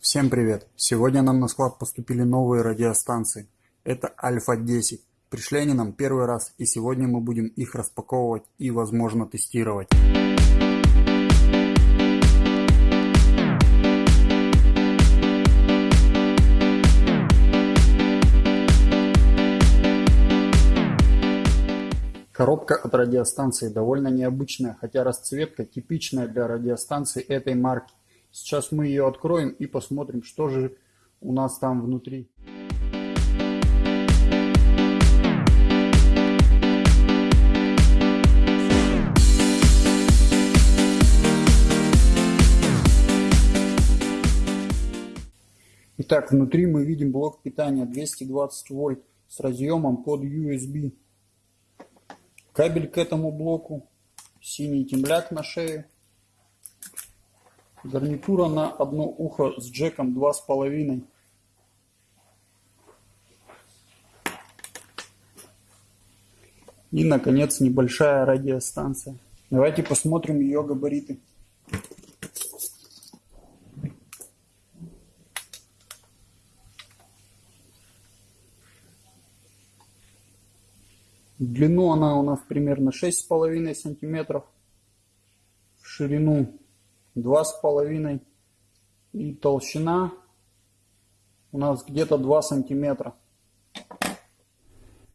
Всем привет! Сегодня нам на склад поступили новые радиостанции. Это Альфа-10. Пришли они нам первый раз и сегодня мы будем их распаковывать и возможно тестировать. Коробка от радиостанции довольно необычная, хотя расцветка типичная для радиостанции этой марки. Сейчас мы ее откроем и посмотрим, что же у нас там внутри. Итак, внутри мы видим блок питания 220 вольт с разъемом под USB. Кабель к этому блоку, синий темляк на шее. Гарнитура на одно ухо с джеком 2,5. И, наконец, небольшая радиостанция. Давайте посмотрим ее габариты. Длину она у нас примерно 6,5 сантиметров. В ширину два с половиной и толщина у нас где-то 2 сантиметра.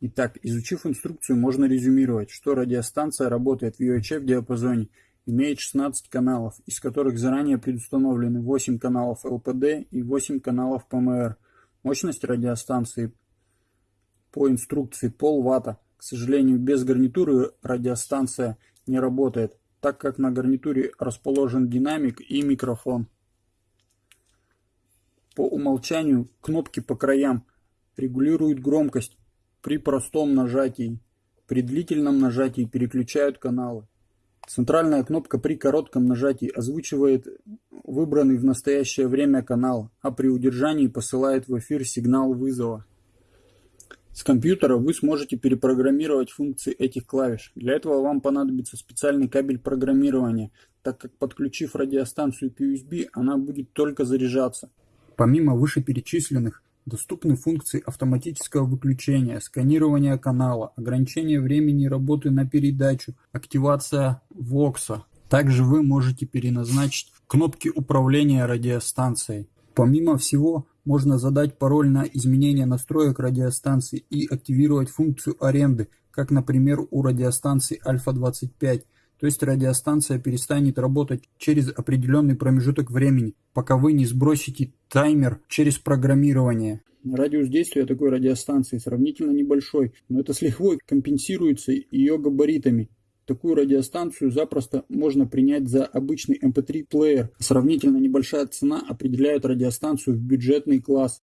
Итак, изучив инструкцию, можно резюмировать, что радиостанция работает в UHF диапазоне, имеет 16 каналов, из которых заранее предустановлены 8 каналов LPD и 8 каналов PMR. Мощность радиостанции по инструкции пол ватта. К сожалению, без гарнитуры радиостанция не работает так как на гарнитуре расположен динамик и микрофон. По умолчанию кнопки по краям регулируют громкость при простом нажатии. При длительном нажатии переключают каналы. Центральная кнопка при коротком нажатии озвучивает выбранный в настоящее время канал, а при удержании посылает в эфир сигнал вызова. С компьютера вы сможете перепрограммировать функции этих клавиш. Для этого вам понадобится специальный кабель программирования, так как подключив радиостанцию к USB, она будет только заряжаться. Помимо вышеперечисленных, доступны функции автоматического выключения, сканирования канала, ограничения времени работы на передачу, активация ВОКСа. Также вы можете переназначить кнопки управления радиостанцией. Помимо всего, можно задать пароль на изменение настроек радиостанции и активировать функцию аренды, как, например, у радиостанции Альфа-25. То есть радиостанция перестанет работать через определенный промежуток времени, пока вы не сбросите таймер через программирование. Радиус действия такой радиостанции сравнительно небольшой, но это с лихвой компенсируется ее габаритами. Такую радиостанцию запросто можно принять за обычный MP3-плеер. Эм Сравнительно небольшая цена определяет радиостанцию в бюджетный класс.